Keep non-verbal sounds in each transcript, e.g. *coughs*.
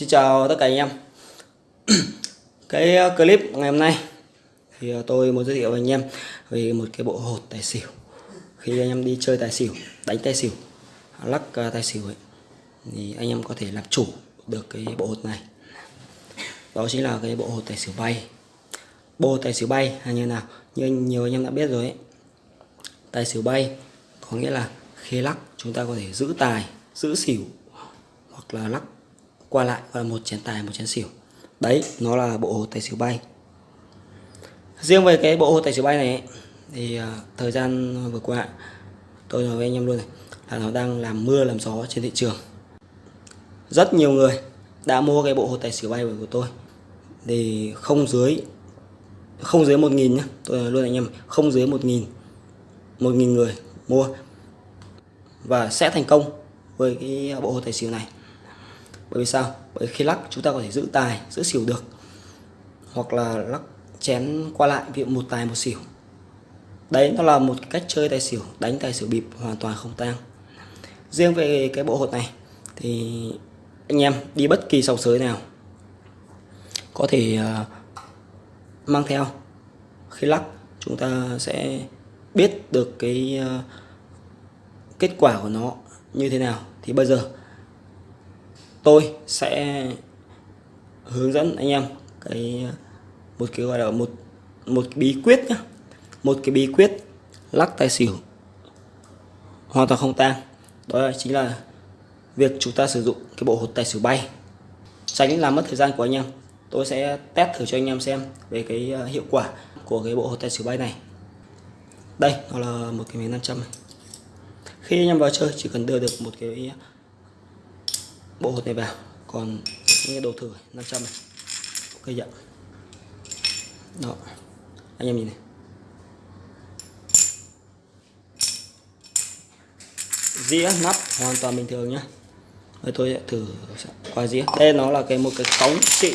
Xin chào tất cả anh em. *clears throat* Cái ờ, clip ngày hôm nay thì ờ, tôi muốn giới thiệu với anh em về một cái bộ hột tài xỉu. Khi anh em đi chơi tài xỉu, đánh tài xỉu, lắc ờ, tài xỉu ấy thì anh em có thể làm chủ được cái bộ hột này. Đó chính là cái bộ hột tài xỉu bay. Bộ tài xỉu bay là như nào? Như nhiều anh em đã biết rồi ấy. Tài xỉu bay có nghĩa là khi lắc chúng ta có thể giữ tài, giữ xỉu hoặc là lắc qua lại và một chén tài một chén xỉu. Đấy nó là bộ hồ tài xỉu bay. Riêng về cái bộ hồ tài xỉu bay này thì uh, thời gian vừa qua tôi nói với anh em luôn này là nó đang làm mưa làm gió trên thị trường. Rất nhiều người đã mua cái bộ hồ tài xỉu bay của tôi. Thì không dưới không dưới một nghìn nhá tôi nói luôn anh em không dưới một nghìn một nghìn người mua. Và sẽ thành công với cái bộ hồ tài xỉu này bởi vì sao? Bởi khi lắc chúng ta có thể giữ tài giữ xỉu được. Hoặc là lắc chén qua lại ví dụ một tài một xỉu. Đấy nó là một cách chơi tài xỉu đánh tài xỉu bịp hoàn toàn không tang. Riêng về cái bộ hột này thì anh em đi bất kỳ sòng sới nào có thể uh, mang theo. Khi lắc chúng ta sẽ biết được cái uh, kết quả của nó như thế nào. Thì bây giờ tôi sẽ hướng dẫn anh em cái, một cái gọi là một một cái bí quyết nhá. Một cái bí quyết lắc tài xỉu hoàn toàn không tang. Đó chính là việc chúng ta sử dụng cái bộ hột tài xỉu bay. Tránh làm mất thời gian của anh em, tôi sẽ test thử cho anh em xem về cái ờ, hiệu quả của cái bộ hột tài xỉu bay này. Đây, nó là một cái miếng 500 này khi anh em vào chơi, chỉ cần đưa được một cái bộ hột này vào. Còn những cái đồ thử 500 này. Ok dạ đó. Anh em nhìn này. Dĩa nắp, hoàn toàn bình thường nhá. Đây, tôi sẽ thử qua dĩa. Đây, nó là cái một cái cống xịn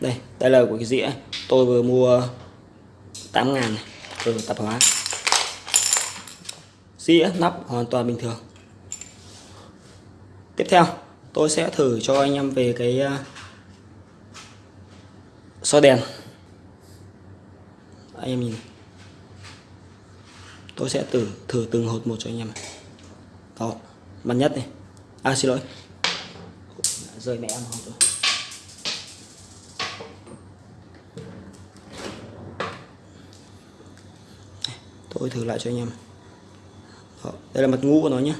đây đây là của cái dĩa. Tôi vừa mua 8 ngàn này. Từ tạp hóa. Dĩa nắp hoàn toàn bình thường tiếp theo tôi sẽ thử cho anh em về cái à, so soi đèn. Anh em nhìn. Tôi sẽ thử thử từng hột một cho anh em đó mặt nhất này. À xin lỗi. Rơi mẹ em hột rồi tôi thử lại cho anh em. Đó, đây là mặt ngũ của nó nhé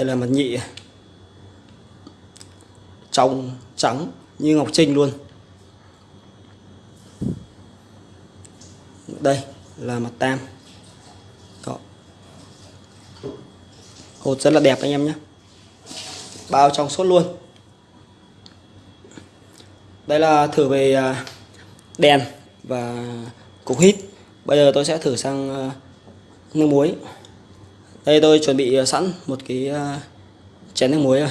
đây là mặt nhị. Trong trắng như ngọc trinh luôn. Đây là mặt tam. Đó. hột rất là đẹp anh em nhé. Bao trong suốt luôn. Đây là thử về à, đèn và cục hít. Bây giờ tôi sẽ thử sang à, nước muối đây tôi chuẩn bị ờ, sẵn một cái ờ, chén nước muối rồi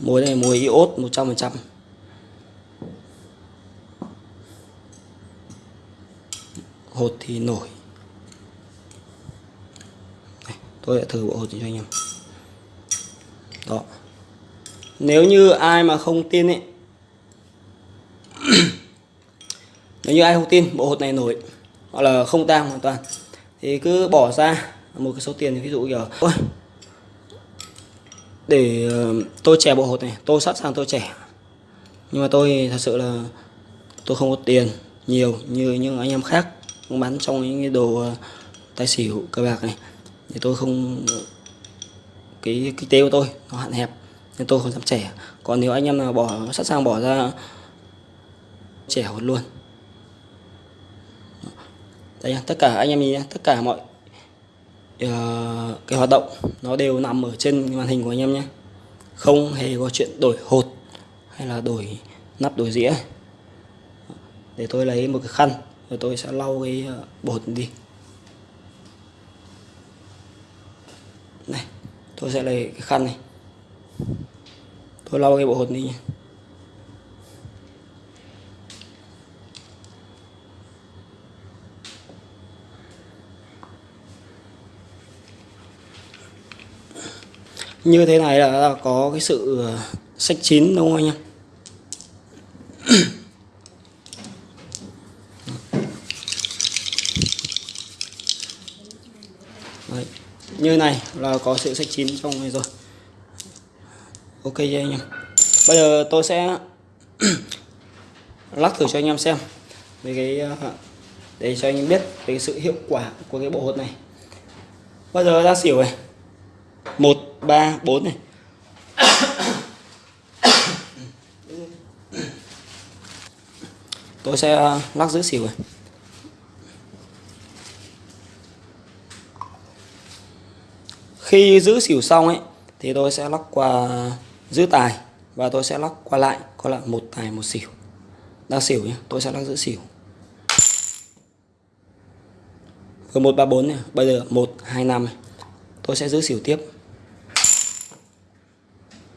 muối này muối iốt 100% hột thì nổi. Đây, tôi sẽ thử bộ hột cho anh em. Đó. Nếu như ai mà không tin ấy *coughs* nếu như ai không tin bộ hột này nổi hoặc là không tang hoàn toàn thì cứ bỏ ra một cái số tiền, ví dụ kiểu, ôi, để ờ, tôi trẻ bộ hột này, tôi sẵn sàng tôi trẻ nhưng mà tôi thật sự là tôi không có tiền nhiều như những anh em khác bán trong những cái đồ ờ, tài xỉu cờ bạc này. Thì tôi không, cái kinh tế của tôi nó hạn hẹp nên tôi không dám trẻ còn nếu anh em nào bỏ, sẵn sàng bỏ ra trẻ hột luôn đây tất cả anh em nhìn tất cả mọi uh, cái hoạt động nó đều nằm ở trên màn hình của anh em nhé không hề có chuyện đổi hột hay là đổi nắp đổi dĩa. Để tôi lấy một cái khăn rồi tôi sẽ lau cái ờ, bột đi. Này tôi sẽ lấy cái khăn này. Tôi lau cái bộ hột đi nhé như thế này là có cái sự ờ, sách chín đúng không anh em? *clears throat* Đấy. như này là có sự sách chín trong này rồi. Ok cho anh em? Bây giờ tôi sẽ *clears throat* lắc thử cho anh em xem về cái ờ, để cho anh em biết về cái sự hiệu quả của cái bộ hột này. Bây giờ ra xỉu này. Một ba, bốn này. Tôi sẽ ờ, lắc giữ xỉu này khi giữ xỉu xong ấy, thì tôi sẽ lắc qua giữ tài và tôi sẽ lắc qua lại có lại một tài, một xỉu. Đang xỉu nhé tôi sẽ lắc giữ xỉu. Vừa một, ba, bốn này. Bây giờ một, hai, năm này. Tôi sẽ giữ xỉu tiếp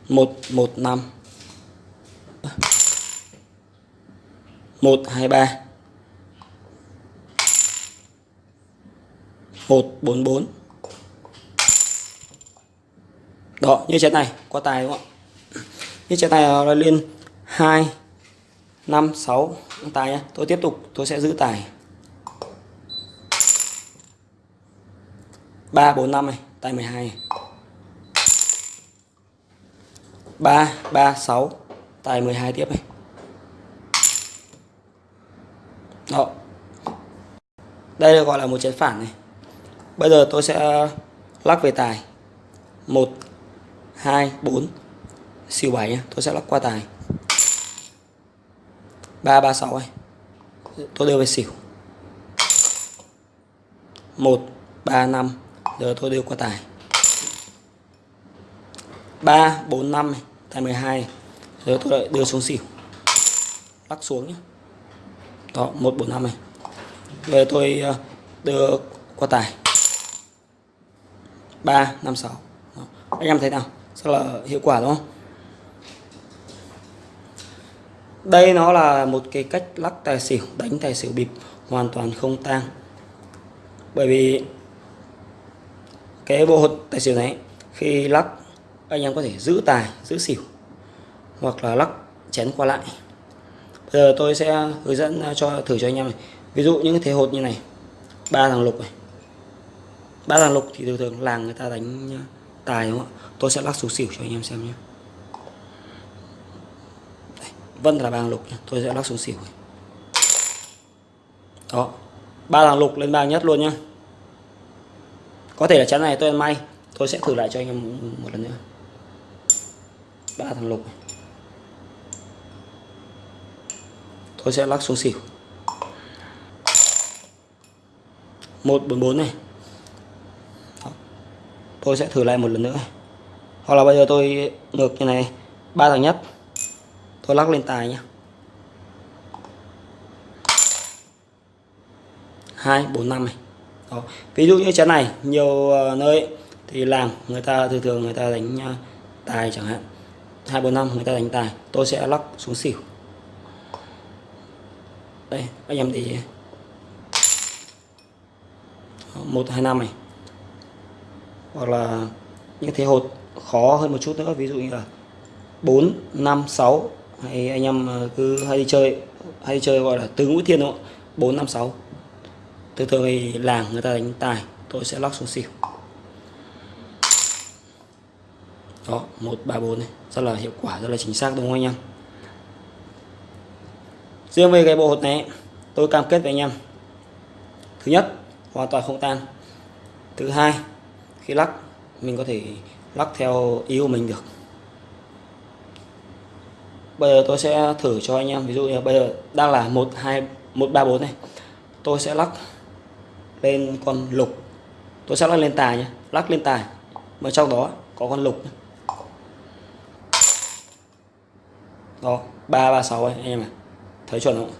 một một năm. Một, hai, ba. Một, bốn bốn. Đó, như trái này, qua tài đúng không ạ? Như trái này là lên hai, năm, sáu. Tài nhá, tôi tiếp tục, tôi sẽ giữ tài. Ba, bốn, năm này, tài 12 này ba ba, sáu. Tài 12 tiếp này. Đó. Đây là gọi là một chén phản này. Bây giờ tôi sẽ lắc về tài. 1 2 4 xỉu 7 nhé tôi sẽ lắc qua tài. 3 3 6 này. Tôi đưa về xỉu. 1 3 5 giờ tôi đưa qua tài. 3 4 5 này tài 12 rồi tôi lại đưa xuống xỉu. Lắc xuống nhé đó 145 này. Giờ tôi ờ, đưa qua tài. 356 đó. anh em thấy nào? Rất là hiệu quả, đúng không? Đây nó là một cái cách lắc tài xỉu, đánh tài xỉu bịp, hoàn toàn không tang. Bởi vì cái bộ hột tài xỉu này, khi lắc anh em có thể giữ tài giữ xỉu hoặc là lắc chén qua lại. Bây giờ tôi sẽ hướng dẫn à, cho thử cho anh em này. Ví dụ những cái thế hột như này ba thằng lục này. Ba thằng lục thì thường thường làng người ta đánh à, tài đúng không ạ? Tôi sẽ lắc số xỉu cho anh em xem nhé. Đây, vân là ba lục nhé. tôi sẽ lắc số xỉu này. đó ba thằng lục lên ba nhất luôn nhá. Có thể là chắn này tôi ăn may tôi sẽ thử lại cho anh em một lần nữa ba thằng lục. Tôi sẽ lắc xuống xỉu. Một bốn bốn này. Đó. tôi sẽ thử lại một lần nữa. Hoặc là bây giờ tôi ngược như này. Ba thằng nhất. Tôi lắc lên tài nhé hai, bốn, năm này. Đó. ví dụ như chén này, nhiều ờ, nơi thì làm người ta, thường thường người ta đánh ờ, tài chẳng hạn hai, bốn, năm, người ta đánh tài, tôi sẽ lắc xuống xỉu. Đây, anh em thì một, hai, năm này. Hoặc là những thế hột khó hơn một chút nữa, ví dụ như là 4 5 6 hay anh em ờ, cứ hay đi chơi, hay đi chơi gọi là tứ ngũ thiên đúng không 4 5 6 thường thường thì làng người ta đánh tài, tôi sẽ lắc xuống xỉu. Đó 134 này. Rất là hiệu quả, rất là chính xác, đúng không anh em? Riêng về cái bộ hột này, tôi cam kết với anh em. Thứ nhất, hoàn toàn không tan. Thứ hai, khi lắc, mình có thể lắc theo ý của mình được. Bây giờ tôi sẽ thử cho anh em, ví dụ như bây giờ đang là một, hai, một, ba, bốn này. Tôi sẽ lắc lên con lục. Tôi sẽ lắc lên tài nhé lắc lên tài. Mà trong đó có con lục đó, ba ba, sáu anh em này. Thấy chuẩn không?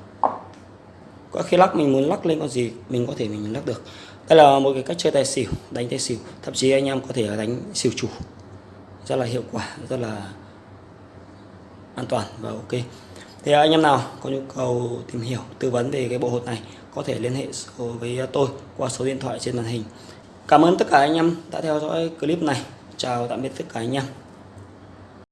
Có khi lắc, mình muốn lắc lên con gì, mình có thể mình lắc được. Đây là một cái cách chơi tài xỉu, đánh tài xỉu. Thậm chí anh em có thể đánh xỉu chủ. Rất là hiệu quả, rất là an toàn và ok. Thì anh em nào có nhu cầu tìm hiểu, tư vấn về cái bộ hột này, có thể liên hệ với tôi qua số điện thoại trên màn hình. Cảm ơn tất cả anh em đã theo dõi clip này. Chào tạm biệt tất cả anh em.